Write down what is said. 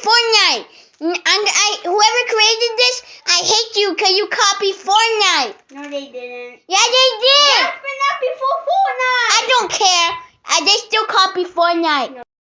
Fortnite. And I, whoever created this, I hate you because you copy Fortnite. No, they didn't. Yeah, they did. That's been up before Fortnite. I don't care. I, they still copy Fortnite.